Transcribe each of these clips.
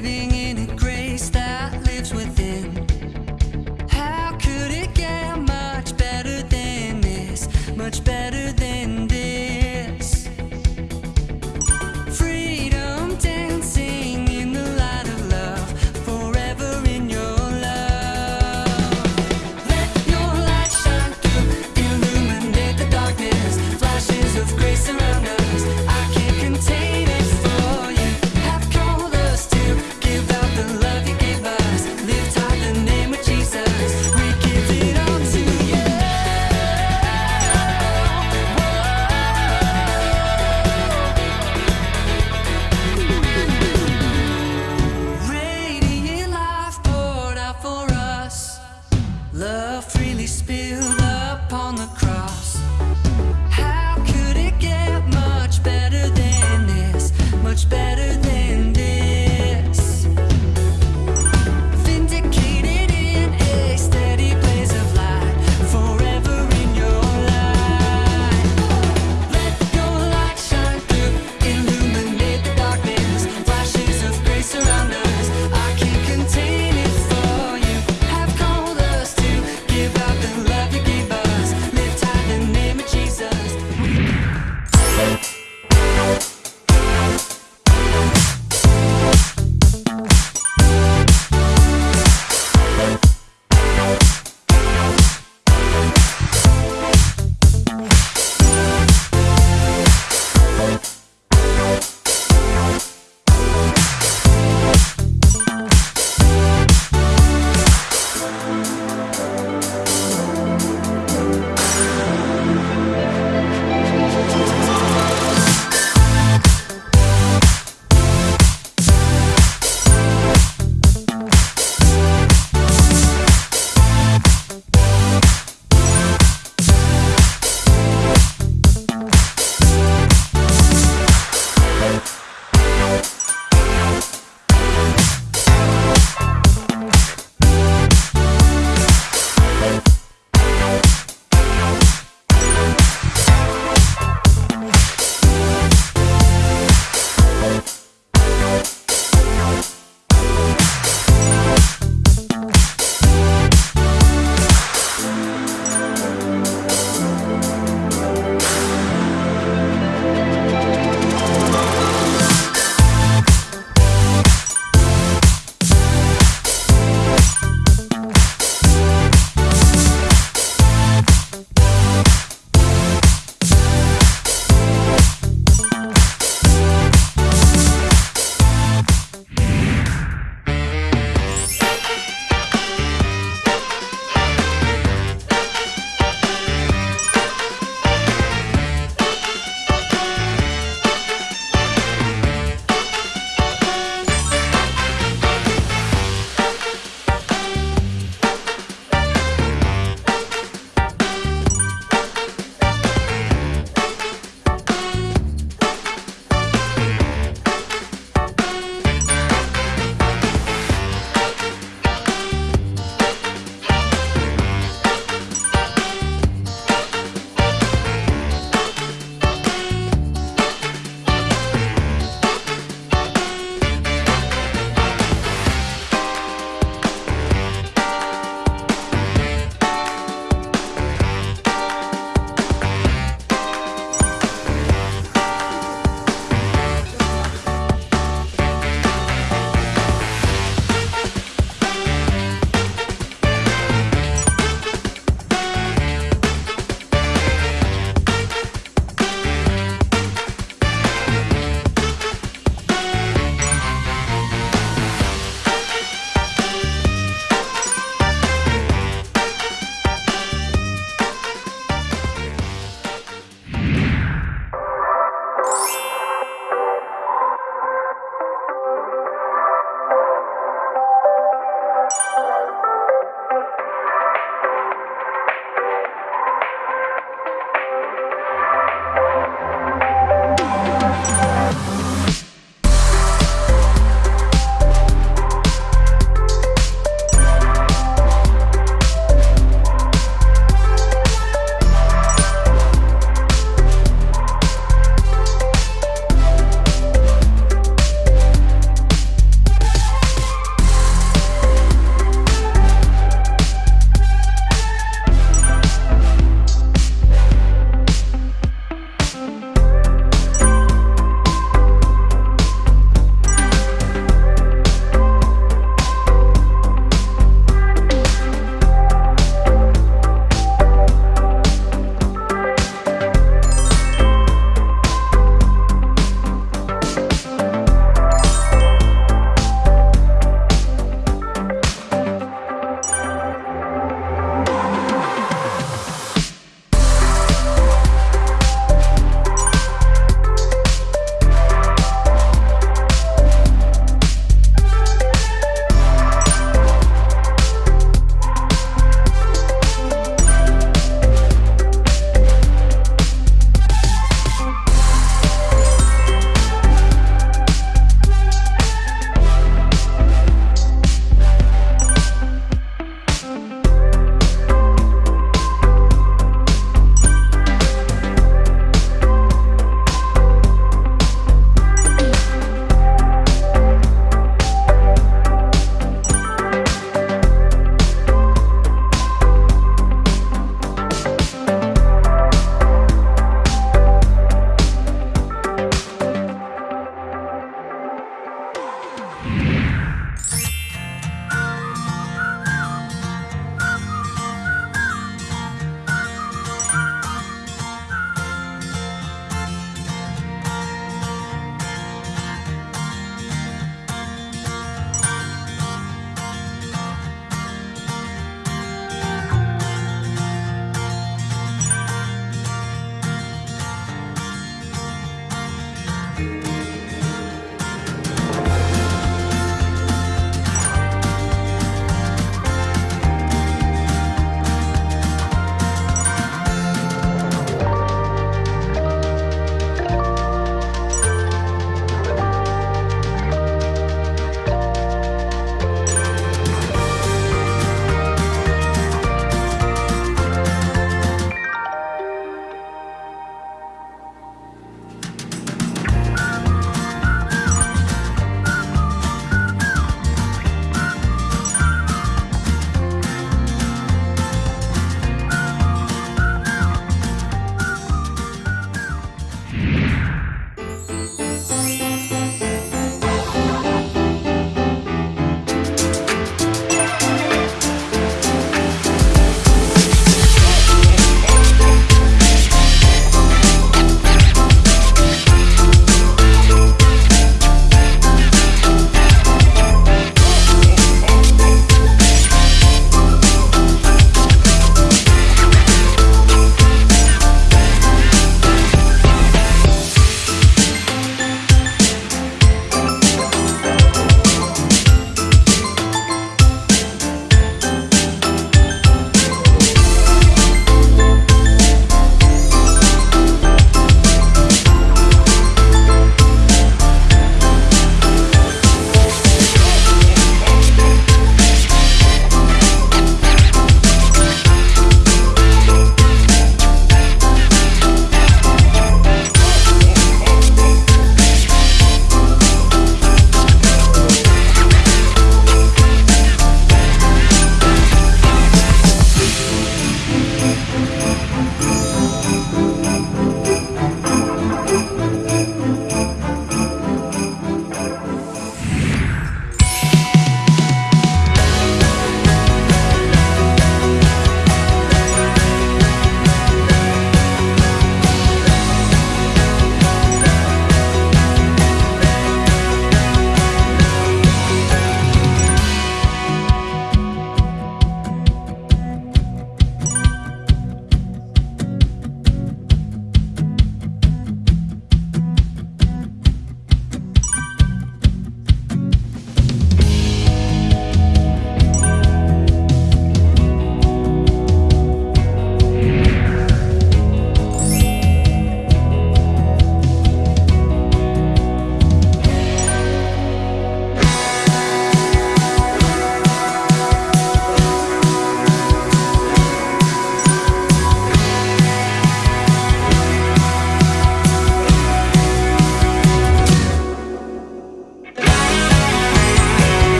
living better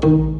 Thank.